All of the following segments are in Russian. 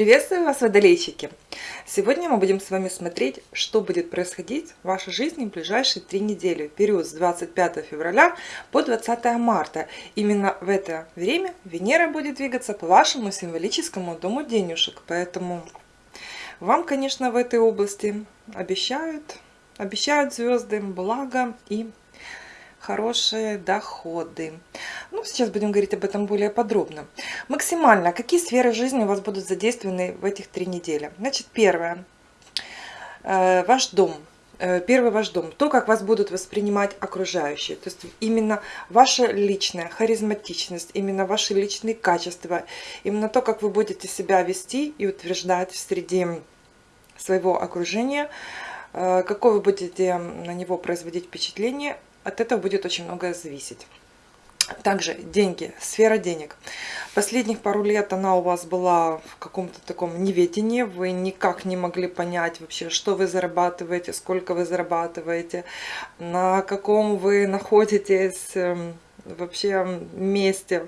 Приветствую вас, водолейщики! Сегодня мы будем с вами смотреть, что будет происходить в вашей жизни в ближайшие три недели, период с 25 февраля по 20 марта. Именно в это время Венера будет двигаться по вашему символическому дому денежек, поэтому вам, конечно, в этой области обещают, обещают звезды благо и хорошие доходы. Ну, сейчас будем говорить об этом более подробно. Максимально, какие сферы жизни у вас будут задействованы в этих три недели? Значит, первое. Э, ваш дом. Э, первый ваш дом. То, как вас будут воспринимать окружающие. То есть именно ваша личная харизматичность, именно ваши личные качества, именно то, как вы будете себя вести и утверждать среди своего окружения, э, какое вы будете на него производить впечатление, от этого будет очень многое зависеть. Также деньги, сфера денег. Последних пару лет она у вас была в каком-то таком неведении. Вы никак не могли понять вообще, что вы зарабатываете, сколько вы зарабатываете, на каком вы находитесь эм, вообще месте.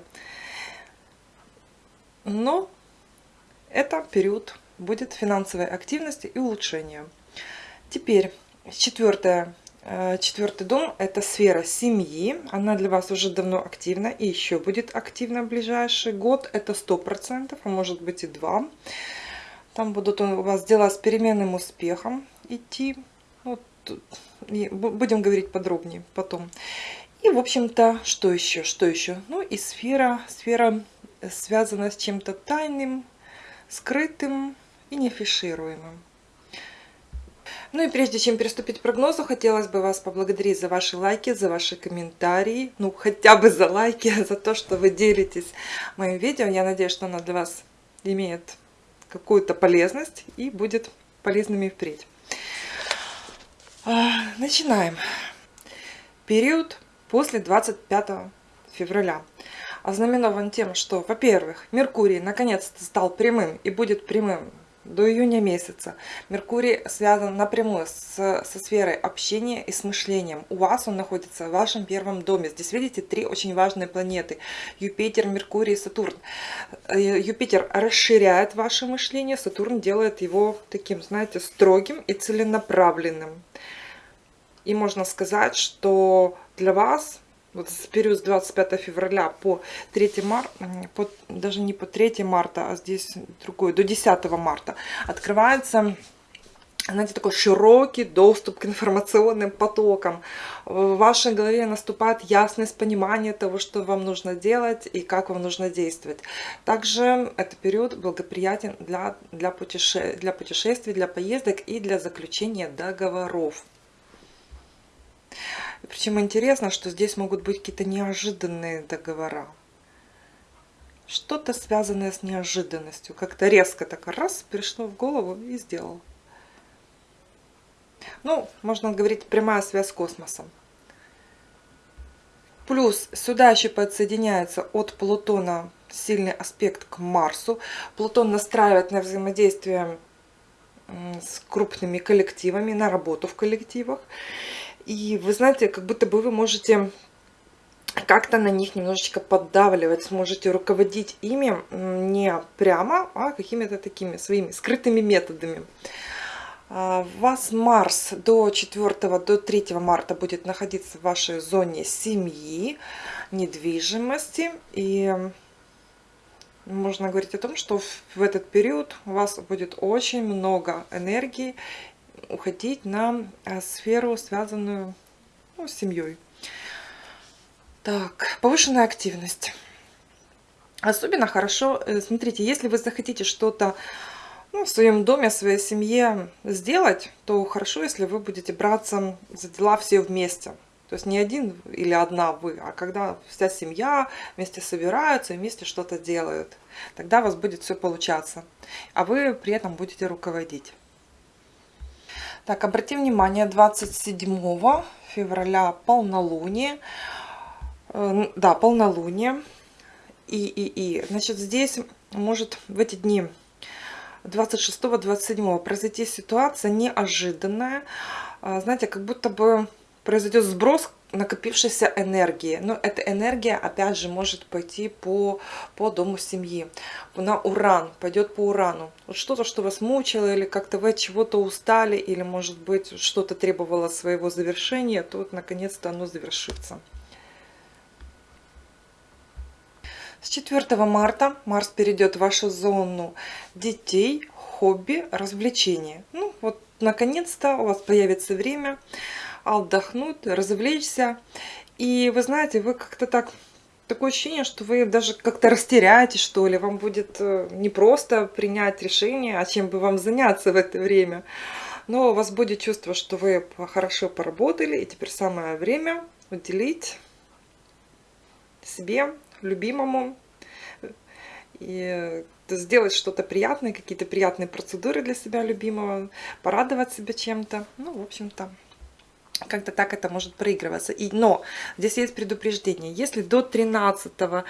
Но это период будет финансовой активности и улучшения. Теперь четвертое четвертый дом – это сфера семьи. Она для вас уже давно активна и еще будет активна в ближайший год. Это сто процентов, а может быть и два. Там будут у вас дела с переменным успехом идти. Вот, будем говорить подробнее потом. И, в общем-то, что еще? Что еще? Ну и сфера, сфера связана с чем-то тайным, скрытым и неафишируемым. Ну и прежде чем приступить к прогнозу, хотелось бы вас поблагодарить за ваши лайки, за ваши комментарии, ну хотя бы за лайки, за то, что вы делитесь моим видео. Я надеюсь, что оно для вас имеет какую-то полезность и будет полезными впредь. А, начинаем. Период после 25 февраля ознаменован тем, что, во-первых, Меркурий наконец-то стал прямым и будет прямым до июня месяца. Меркурий связан напрямую с, со сферой общения и с мышлением. У вас он находится в вашем первом доме. Здесь видите три очень важные планеты. Юпитер, Меркурий, Сатурн. Э, Юпитер расширяет ваше мышление, Сатурн делает его таким, знаете, строгим и целенаправленным. И можно сказать, что для вас вот с период с 25 февраля по 3 марта, по, даже не по 3 марта, а здесь другой, до 10 марта, открывается знаете, такой широкий доступ к информационным потокам. В вашей голове наступает ясность понимания того, что вам нужно делать и как вам нужно действовать. Также этот период благоприятен для, для, путеше для путешествий, для поездок и для заключения договоров. Причем интересно, что здесь могут быть какие-то неожиданные договора. Что-то связанное с неожиданностью. Как-то резко так раз пришло в голову и сделал. Ну, можно говорить, прямая связь с космосом. Плюс сюда еще подсоединяется от Плутона сильный аспект к Марсу. Плутон настраивает на взаимодействие с крупными коллективами, на работу в коллективах. И вы знаете, как будто бы вы можете как-то на них немножечко поддавливать, сможете руководить ими не прямо, а какими-то такими своими скрытыми методами. А, вас Марс до 4 до 3 марта будет находиться в вашей зоне семьи, недвижимости. И можно говорить о том, что в этот период у вас будет очень много энергии уходить на э, сферу, связанную ну, с семьей. Так, повышенная активность. Особенно хорошо, э, смотрите, если вы захотите что-то ну, в своем доме, в своей семье сделать, то хорошо, если вы будете браться за дела все вместе. То есть не один или одна вы, а когда вся семья вместе собираются и вместе что-то делают. Тогда у вас будет все получаться. А вы при этом будете руководить. Так, обратим внимание, 27 февраля полнолуние. Э, да, полнолуние. И, и, и. Значит, здесь может в эти дни 26-27 произойти ситуация неожиданная. А, знаете, как будто бы произойдет сброс накопившейся энергии. Но эта энергия, опять же, может пойти по, по дому семьи. На уран, пойдет по урану. Вот что-то, что вас мучило, или как-то вы от чего-то устали, или, может быть, что-то требовало своего завершения, то вот, наконец-то оно завершится. С 4 марта Марс перейдет в вашу зону детей, хобби, развлечения. Ну, вот, наконец-то у вас появится время отдохнуть, развлечься. И вы знаете, вы как-то так... Такое ощущение, что вы даже как-то растеряетесь, что ли. Вам будет э, не просто принять решение, а чем бы вам заняться в это время. Но у вас будет чувство, что вы хорошо поработали, и теперь самое время уделить себе, любимому, и сделать что-то приятное, какие-то приятные процедуры для себя любимого, порадовать себя чем-то. Ну, в общем-то, как-то так это может проигрываться. И, но здесь есть предупреждение. Если до 13-14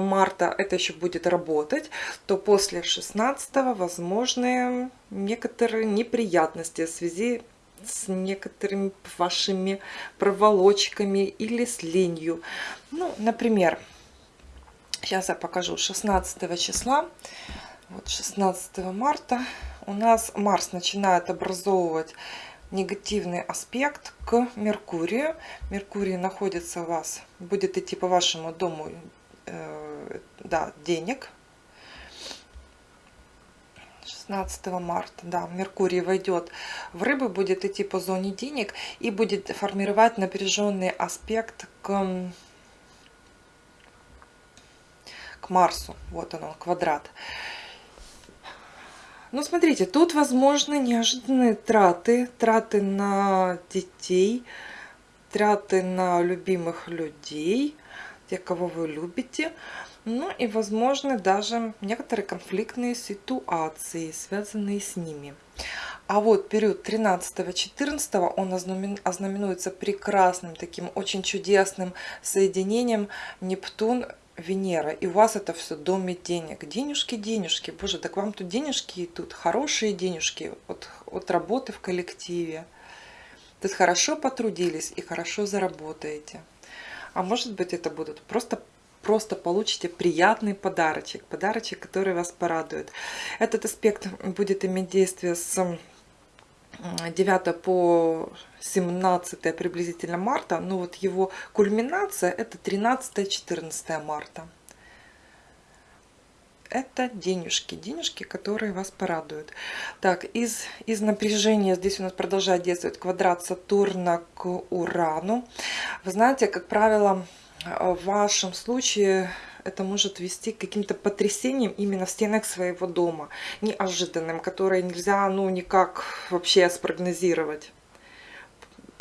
марта это еще будет работать, то после 16 возможны некоторые неприятности в связи с некоторыми вашими проволочками или с ленью. Ну, например, сейчас я покажу 16 числа, вот 16 марта у нас Марс начинает образовывать негативный аспект к Меркурию. Меркурий находится у вас, будет идти по вашему дому э, да, денег. 16 марта, да, Меркурий войдет в рыбы, будет идти по зоне денег и будет формировать напряженный аспект к, к Марсу. Вот он, квадрат. Ну, смотрите, тут возможны неожиданные траты. Траты на детей, траты на любимых людей, тех, кого вы любите. Ну и, возможно, даже некоторые конфликтные ситуации, связанные с ними. А вот период 13-14 он ознаменуется прекрасным, таким очень чудесным соединением Нептун Венера, и у вас это все доме денег. Денежки, денежки. Боже, так вам тут денежки идут, хорошие денежки от, от работы в коллективе. То есть хорошо потрудились и хорошо заработаете. А может быть это будут просто просто получите приятный подарочек, подарочек, который вас порадует. Этот аспект будет иметь действие с 9 по 17 приблизительно марта, но вот его кульминация это 13-14 марта. Это денежки, денежки, которые вас порадуют. Так, из, из напряжения здесь у нас продолжает действовать квадрат Сатурна к Урану. Вы знаете, как правило, в вашем случае это может вести к каким-то потрясениям именно в стенах своего дома, неожиданным, которые нельзя ну никак вообще спрогнозировать.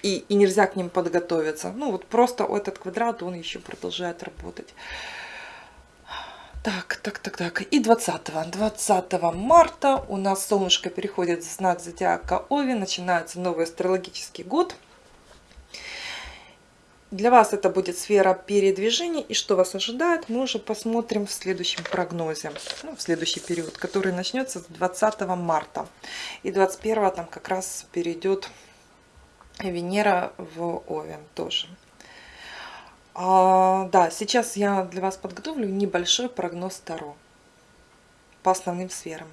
И, и нельзя к ним подготовиться. Ну вот просто этот квадрат, он еще продолжает работать. Так, так, так, так. И 20, 20 марта у нас солнышко переходит в знак зодиака Ови. Начинается новый астрологический год. Для вас это будет сфера передвижений. И что вас ожидает, мы уже посмотрим в следующем прогнозе. Ну, в следующий период, который начнется с 20 марта. И 21 там как раз перейдет Венера в Овен тоже. А, да, сейчас я для вас подготовлю небольшой прогноз Таро по основным сферам.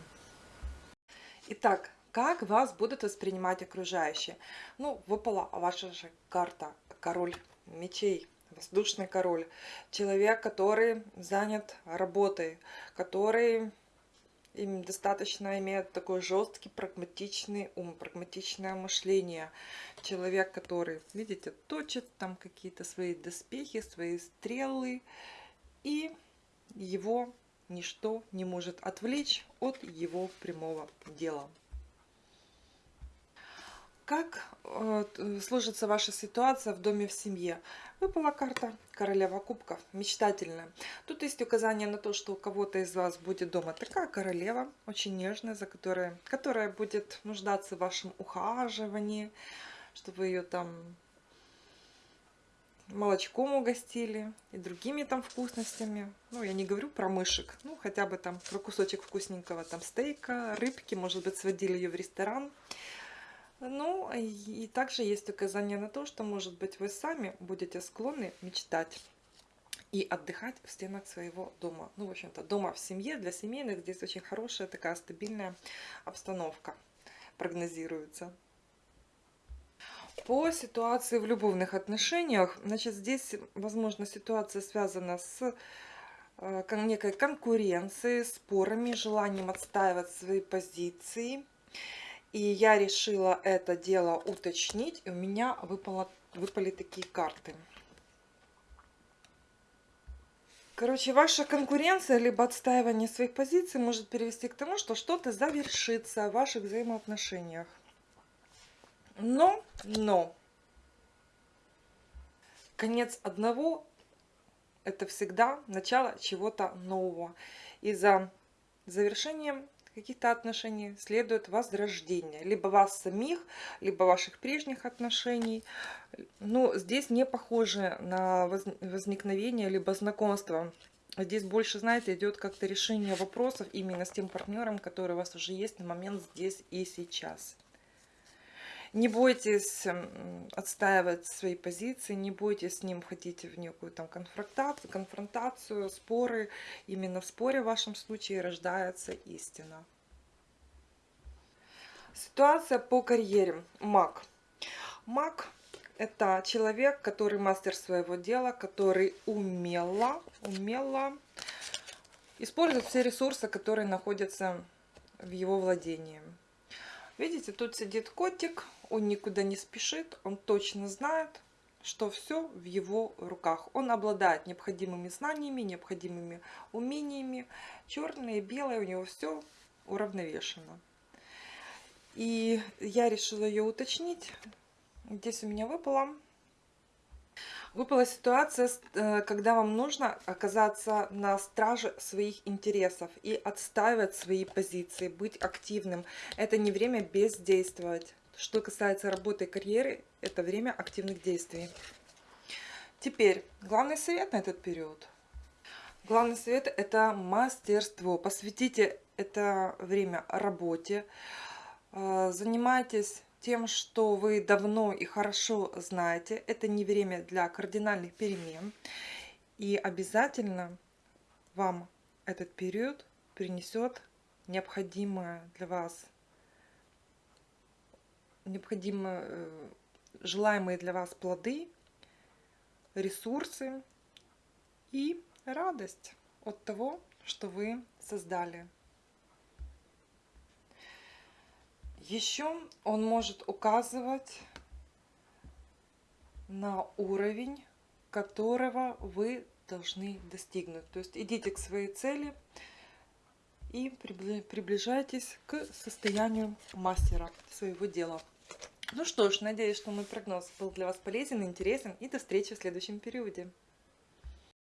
Итак, как вас будут воспринимать окружающие? Ну, выпала ваша же карта, король мечей, воздушный король. Человек, который занят работой, который им достаточно имеет такой жесткий, прагматичный ум, прагматичное мышление. Человек, который, видите, точит там какие-то свои доспехи, свои стрелы, и его ничто не может отвлечь от его прямого дела. Как э, сложится ваша ситуация в доме в семье? Выпала карта королева кубков, мечтательная. Тут есть указание на то, что у кого-то из вас будет дома такая королева, очень нежная, за которой, которая будет нуждаться в вашем ухаживании, чтобы ее там молочком угостили и другими там вкусностями. Ну, я не говорю про мышек, ну, хотя бы там про кусочек вкусненького там стейка, рыбки, может быть, сводили ее в ресторан Ну, и также есть указание на то, что, может быть, вы сами будете склонны мечтать и отдыхать в стенах своего дома. Ну, в общем-то, дома в семье, для семейных здесь очень хорошая такая стабильная обстановка прогнозируется. По ситуации в любовных отношениях, значит, здесь, возможно, ситуация связана с э, некой конкуренцией, спорами, желанием отстаивать свои позиции. И я решила это дело уточнить, и у меня выпало, выпали такие карты. Короче, ваша конкуренция, либо отстаивание своих позиций может привести к тому, что что-то завершится в ваших взаимоотношениях. Но, но, конец одного – это всегда начало чего-то нового. И за завершением каких-то отношений следует возрождение. Либо вас самих, либо ваших прежних отношений. Но здесь не похоже на возникновение, либо знакомство. Здесь больше, знаете, идет как-то решение вопросов именно с тем партнером, который у вас уже есть на момент здесь и сейчас. Не бойтесь отстаивать свои позиции, не бойтесь с ним входить в некую там конфронтацию, конфронтацию, споры. Именно в споре в вашем случае рождается истина. Ситуация по карьере. Маг. Маг – это человек, который мастер своего дела, который умело, умело использует все ресурсы, которые находятся в его владении. Видите, тут сидит котик, он никуда не спешит, он точно знает, что все в его руках. Он обладает необходимыми знаниями, необходимыми умениями. Черное белое у него все уравновешено. И я решила ее уточнить. Здесь у меня выпало. Выпала ситуация, э, когда вам нужно оказаться на страже своих интересов и отстаивать свои позиции, быть активным. Это не время бездействовать. Что касается работы и карьеры, это время активных действий. Теперь, главный совет на этот период. Главный совет – это мастерство. Посвятите это время работе. Э, занимайтесь тем, что вы давно и хорошо знаете. Это не время для кардинальных перемен. И обязательно вам этот период принесет необходимое для вас необходимо э, желаемые для вас плоды, ресурсы и радость от того, что вы создали. Еще он может указывать на уровень, которого вы должны достигнуть. То есть идите к своей цели и приближайтесь к состоянию мастера своего дела. Ну что ж, надеюсь, что мой прогноз был для вас полезен, интересен и до встречи в следующем периоде.